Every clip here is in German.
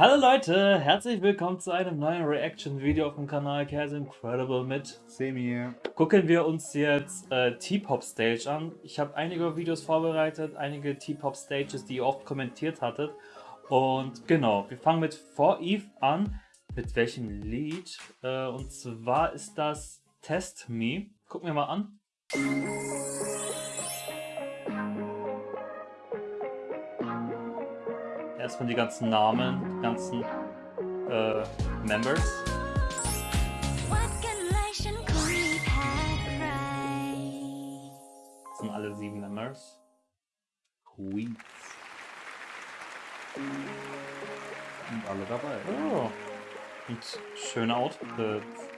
Hallo Leute, herzlich willkommen zu einem neuen Reaction-Video auf dem Kanal Chaos Incredible mit Semi. Gucken wir uns jetzt äh, T-Pop Stage an. Ich habe einige Videos vorbereitet, einige T-Pop Stages, die ihr oft kommentiert hattet. Und genau, wir fangen mit For Eve an. Mit welchem Lied? Äh, und zwar ist das Test Me. Gucken wir mal an. Erstmal die ganzen Namen, ganzen äh, Members. Das sind alle sieben Members. Queens. Und alle dabei. Oh. Und schöne Outfits.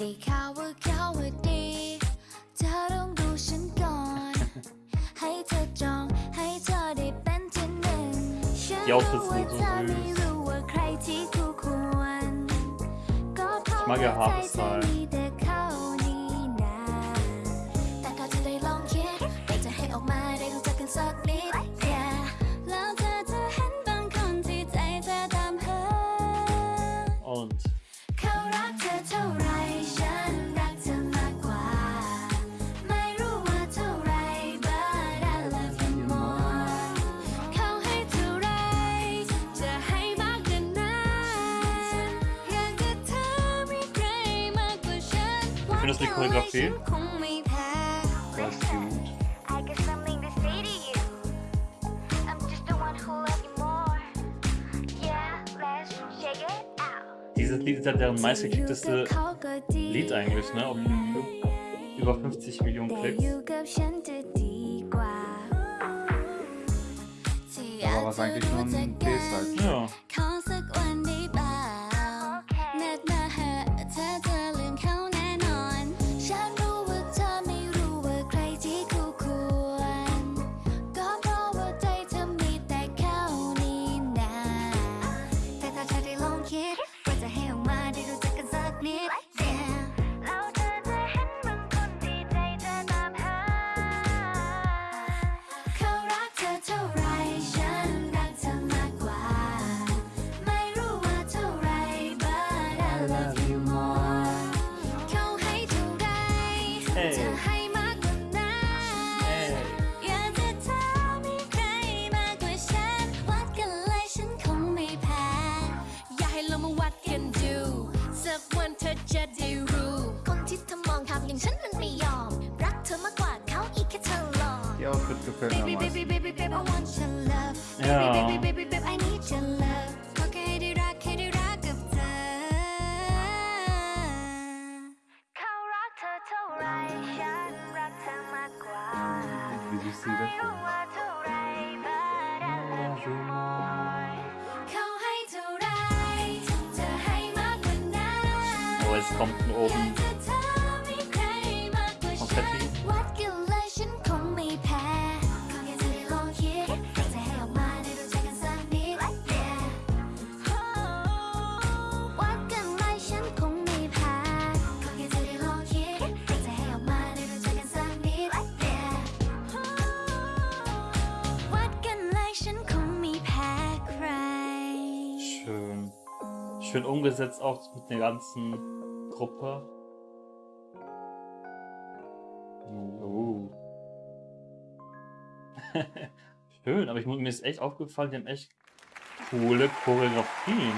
ได้ข่าวว่าเขาว่าดีเธอต้องดูฉันก่อน ให้เธอจองให้เธอได้เป็นที่หนึ่งฉัน Die รู้ Outfits ว่า sind เธ so อไม่ süß. รู้ว่าใครที่คู่ควรก็เพราะ Ich mag ว่า ihr ใจเธอ Haarstyle. มีแต่เขานี่นาแต่ก็จะได้ลองคิดอยากจะให้ออกมาได้รู้จักกันสักนิด yeah แล้วเธอจะเห็นบางคนที่ใจเธอตามหา Und เขารักเธอเท่าไร findest du die Choreografie? Das ist gut. Dieses Lied ist ja deren meistgeklickteste Lied eigentlich, ne? Auf Über 50 Millionen Klicks. Aber was eigentlich nur ein B-Side. Halt. Ja. จะให้มากกว่านั้น Ey. อยากจะเธอมีใครมากกว่าฉัน วัดกันเลยฉันคงไม่แพ้ อย่าให้เรามาวัดกันดูสักวันเธอจะได้รู้ คนที่เธอมองทำอย่างฉันมันไม่ยอม รักเธอมากกว่าเขาอีกแค่เธอหลอก Die Outfit gefällt mir am Baby, meisten. baby, baby, baby, I want your love. Ja. Baby, baby, baby, baby, I need your love. ขอแ see the film. Oh, es kommt oben Schön umgesetzt auch mit der ganzen Gruppe. Oh. Schön, aber ich, mir ist echt aufgefallen, die haben echt coole Choreografien.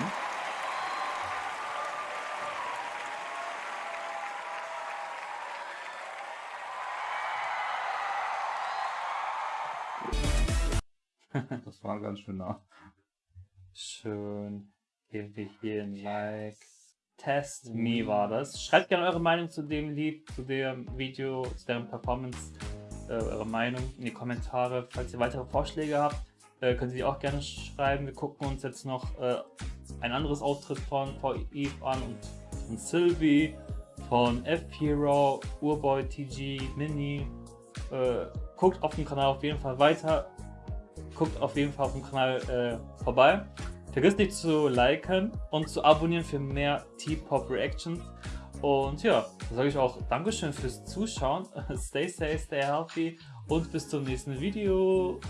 Das war ganz schön nah. Schön. Geben wir hier ein Like. Test Me war das. Schreibt gerne eure Meinung zu dem Lied, zu dem Video, zu deren Performance. Äh, eure Meinung in die Kommentare. Falls ihr weitere Vorschläge habt, äh, könnt ihr die auch gerne schreiben. Wir gucken uns jetzt noch äh, ein anderes Auftritt von Eve an und von Sylvie. von F-Hero, Urboy, TG, Mini. Äh, guckt auf dem Kanal auf jeden Fall weiter. Guckt auf jeden Fall auf dem Kanal äh, vorbei. Vergesst nicht zu liken und zu abonnieren für mehr T-Pop Reactions. Und ja, dann sage ich auch Dankeschön fürs Zuschauen. Stay safe, stay healthy und bis zum nächsten Video.